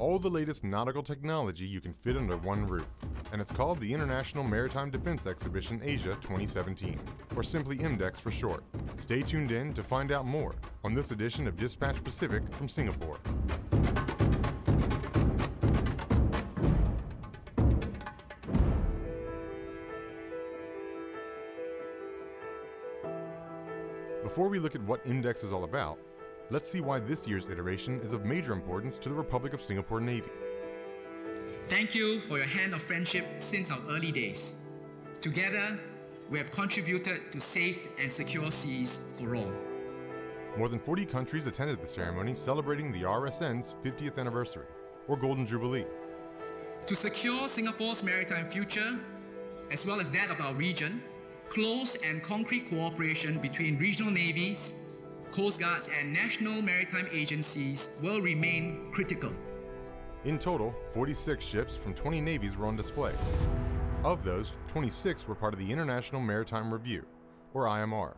all the latest nautical technology you can fit under one roof. And it's called the International Maritime Defense Exhibition Asia 2017, or simply IMDEX for short. Stay tuned in to find out more on this edition of Dispatch Pacific from Singapore. Before we look at what IMDEX is all about, let's see why this year's iteration is of major importance to the Republic of Singapore Navy. Thank you for your hand of friendship since our early days. Together, we have contributed to safe and secure seas for all. More than 40 countries attended the ceremony celebrating the RSN's 50th anniversary, or Golden Jubilee. To secure Singapore's maritime future, as well as that of our region, close and concrete cooperation between regional navies, coast guards, and national maritime agencies will remain critical. In total, 46 ships from 20 navies were on display. Of those, 26 were part of the International Maritime Review, or IMR.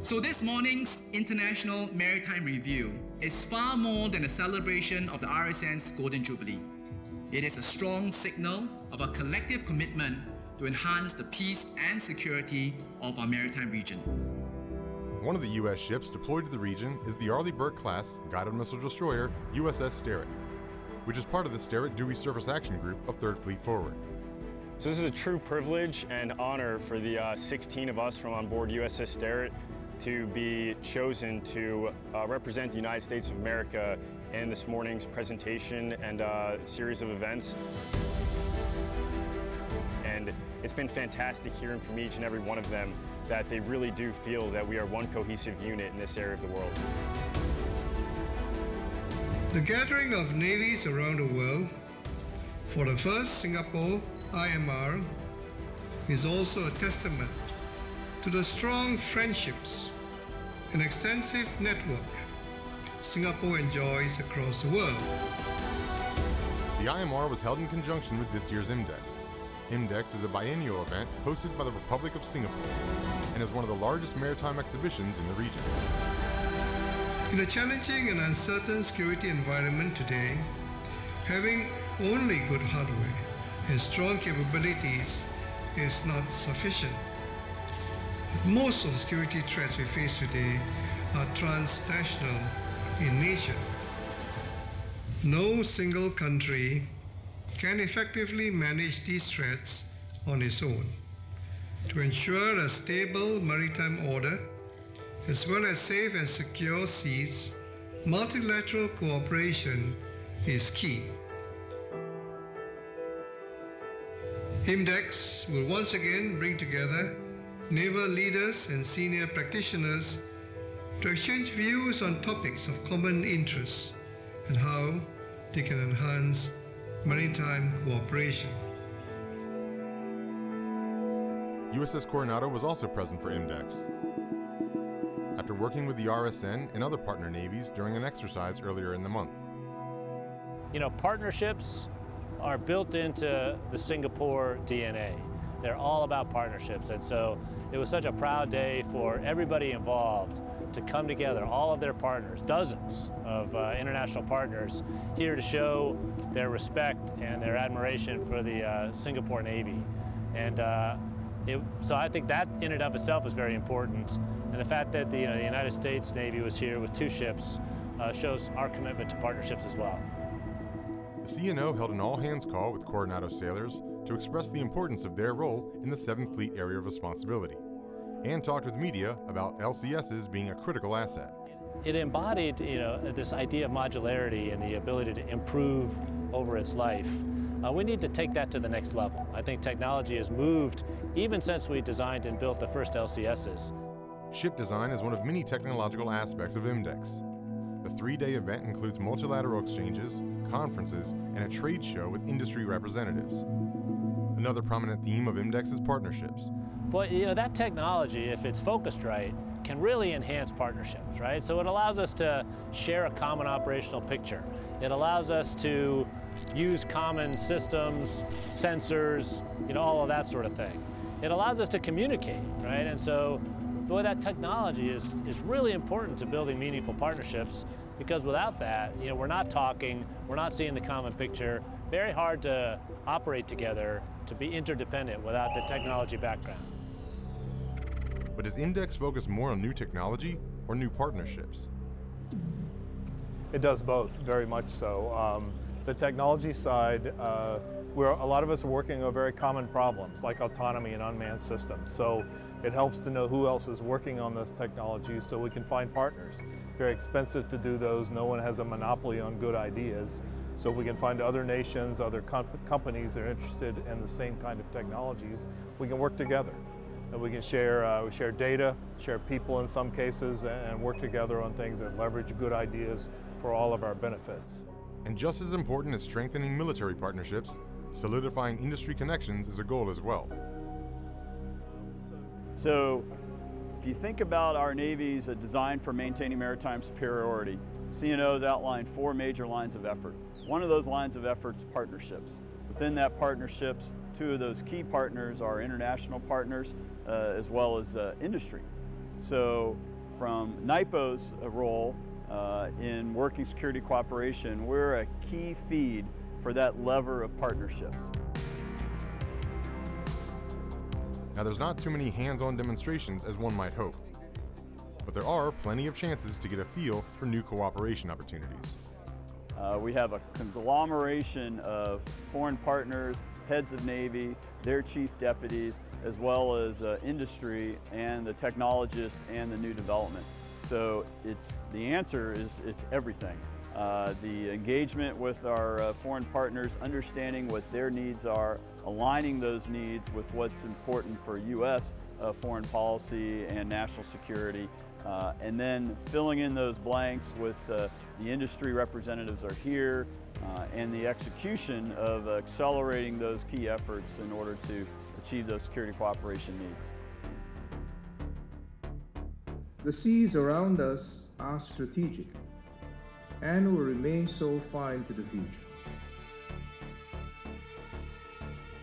So this morning's International Maritime Review is far more than a celebration of the RSN's Golden Jubilee. It is a strong signal of a collective commitment to enhance the peace and security of our maritime region. One of the U.S. ships deployed to the region is the Arleigh Burke-class guided missile destroyer USS Sterett, which is part of the Sterett Dewey Surface Action Group of 3rd Fleet Forward. So this is a true privilege and honor for the uh, 16 of us from on board USS Sterett to be chosen to uh, represent the United States of America in this morning's presentation and uh, series of events. And it's been fantastic hearing from each and every one of them that they really do feel that we are one cohesive unit in this area of the world. The gathering of navies around the world for the first Singapore IMR is also a testament to the strong friendships and extensive network Singapore enjoys across the world. The IMR was held in conjunction with this year's IMDEX. IMDEX is a biennial event hosted by the Republic of Singapore and is one of the largest maritime exhibitions in the region. In a challenging and uncertain security environment today, having only good hardware and strong capabilities is not sufficient. Most of the security threats we face today are transnational in nature. No single country can effectively manage these threats on its own. To ensure a stable maritime order, as well as safe and secure seas, multilateral cooperation is key. IMDEX will once again bring together naval leaders and senior practitioners to exchange views on topics of common interest and how they can enhance maritime cooperation. USS Coronado was also present for IMDEX. After working with the RSN and other partner navies during an exercise earlier in the month. You know, partnerships are built into the Singapore DNA. They're all about partnerships, and so it was such a proud day for everybody involved to come together, all of their partners, dozens of uh, international partners, here to show their respect and their admiration for the uh, Singapore Navy. And uh, it, so I think that in and of itself is very important. And the fact that the, you know, the United States Navy was here with two ships uh, shows our commitment to partnerships as well. The CNO held an all-hands call with Coronado sailors to express the importance of their role in the 7th Fleet area of responsibility, and talked with media about LCSs being a critical asset. It embodied, you know, this idea of modularity and the ability to improve over its life. Uh, we need to take that to the next level. I think technology has moved even since we designed and built the first LCSs. Ship design is one of many technological aspects of IMDEX. The three-day event includes multilateral exchanges, conferences, and a trade show with industry representatives. Another prominent theme of IMDEX is partnerships. But you know, that technology, if it's focused right, can really enhance partnerships, right? So it allows us to share a common operational picture. It allows us to use common systems, sensors, you know, all of that sort of thing. It allows us to communicate, right? And so boy, that technology is, is really important to building meaningful partnerships. Because without that, you know, we're not talking, we're not seeing the common picture. Very hard to operate together, to be interdependent without the technology background. But does IMDEX focus more on new technology or new partnerships? It does both, very much so. Um, the technology side, uh, where a lot of us are working on very common problems like autonomy and unmanned systems. So it helps to know who else is working on those technologies so we can find partners. Very expensive to do those. No one has a monopoly on good ideas. So if we can find other nations, other comp companies that are interested in the same kind of technologies, we can work together. And we can share, uh, we share data, share people in some cases, and work together on things that leverage good ideas for all of our benefits. And just as important as strengthening military partnerships, solidifying industry connections is a goal as well. So if you think about our Navy's design for maintaining maritime superiority, CNO has outlined four major lines of effort. One of those lines of effort is partnerships. Within that partnerships, two of those key partners are international partners uh, as well as uh, industry. So from NIPO's role uh, in working security cooperation, we're a key feed for that lever of partnerships. Now there's not too many hands-on demonstrations as one might hope, but there are plenty of chances to get a feel for new cooperation opportunities. Uh, we have a conglomeration of foreign partners, heads of Navy, their chief deputies, as well as uh, industry and the technologists and the new development. So it's, the answer is it's everything. Uh, the engagement with our uh, foreign partners, understanding what their needs are, aligning those needs with what's important for U.S. Uh, foreign policy and national security, uh, and then filling in those blanks with uh, the industry representatives are here, and the execution of accelerating those key efforts in order to achieve those security cooperation needs. The seas around us are strategic and will remain so far into the future.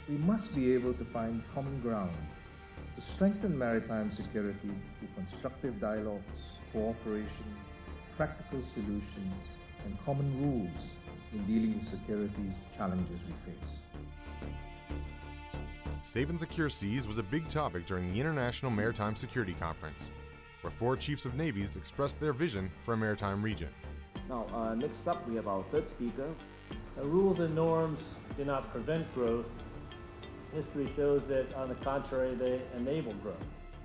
We must be able to find common ground to strengthen maritime security through constructive dialogues, cooperation, practical solutions, and common rules in dealing with security challenges we face. Safe and secure seas was a big topic during the International Maritime Security Conference, where four chiefs of navies expressed their vision for a maritime region. Now, uh, next up, we have our third speaker. Uh, rules and norms do not prevent growth. History shows that, on the contrary, they enable growth.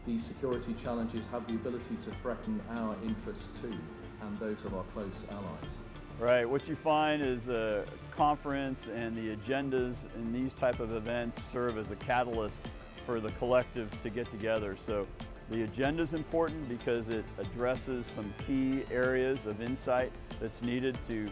These security challenges have the ability to threaten our interests too, and those of our close allies. Right, what you find is a conference and the agendas in these type of events serve as a catalyst for the collective to get together. So the agenda is important because it addresses some key areas of insight that's needed to,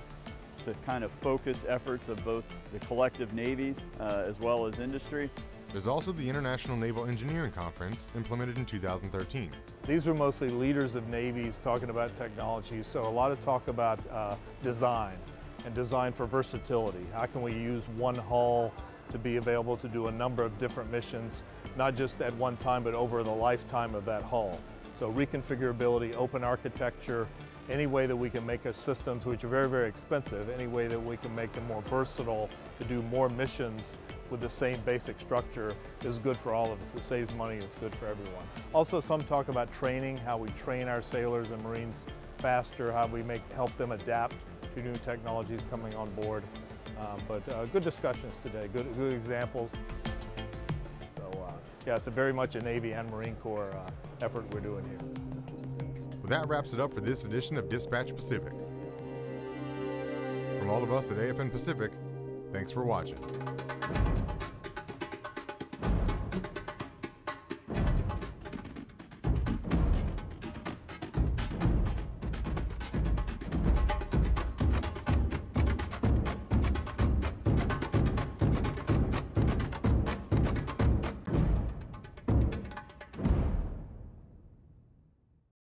to kind of focus efforts of both the collective navies uh, as well as industry. There's also the International Naval Engineering Conference implemented in 2013. These were mostly leaders of navies talking about technology, so a lot of talk about uh, design and design for versatility. How can we use one hull to be available to do a number of different missions, not just at one time, but over the lifetime of that hull. So reconfigurability, open architecture, any way that we can make our systems, which are very, very expensive, any way that we can make them more versatile to do more missions with the same basic structure is good for all of us. It saves money, it's good for everyone. Also, some talk about training, how we train our sailors and Marines faster, how we make help them adapt to new technologies coming on board. Um, but uh, good discussions today, good, good examples. Yeah, it's very much a Navy and Marine Corps uh, effort we're doing here. Well, that wraps it up for this edition of Dispatch Pacific. From all of us at AFN Pacific, thanks for watching.